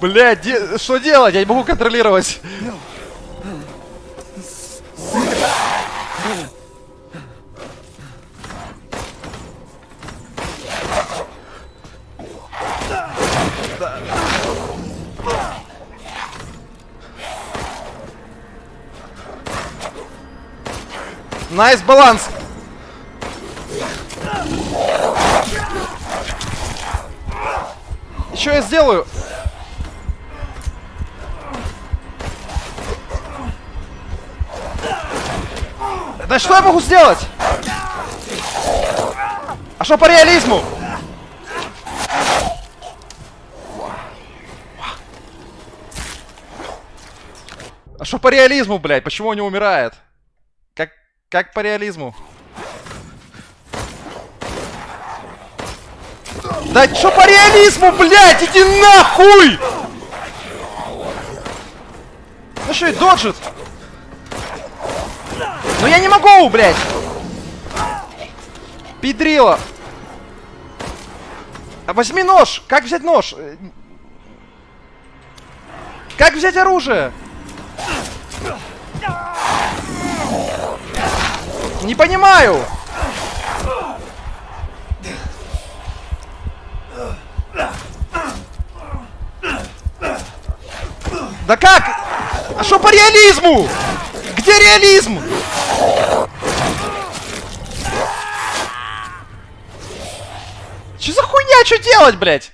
Блядь, де- что делать? Я не могу контролировать. Nice balance. Что я сделаю? Да что я могу сделать? А что по реализму? А что по реализму, блядь? Почему он не умирает? Как, как по реализму? Да что по реализму, блядь? Иди нахуй! Ну что, и доджит? Ну я не могу, блядь! Педрила! А возьми нож! Как взять нож? Как взять оружие? Не понимаю! Да как? А что по реализму? Где реализм? Че за хуйня? Что делать, блядь?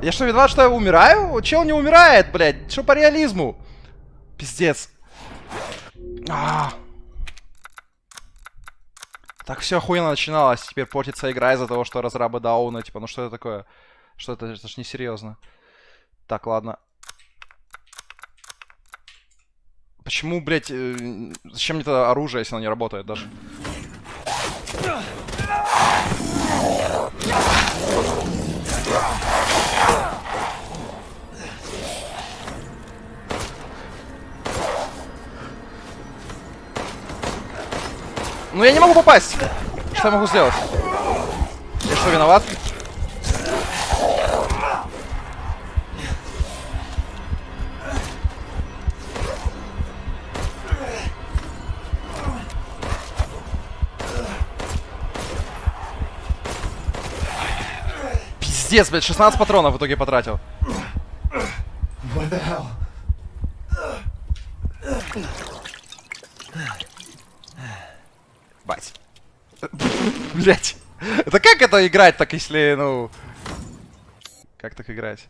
Я что, виноват, что я умираю? Чел не умирает, блядь. Что по реализму? Пиздец. А. Так все охуенно начиналось. Теперь портится игра из-за того, что разрабы дауна. Типа, ну что это такое? Что это? Это ж несерьезно. Так, ладно. Почему, блядь, э, зачем мне тогда оружие, если оно не работает даже? Ну я не могу попасть. Что я могу сделать? Я что, виноват? Пиздец, блядь, 16 патронов в итоге потратил. What the hell? Блять. Это как это играть так, если, ну... Как так играть?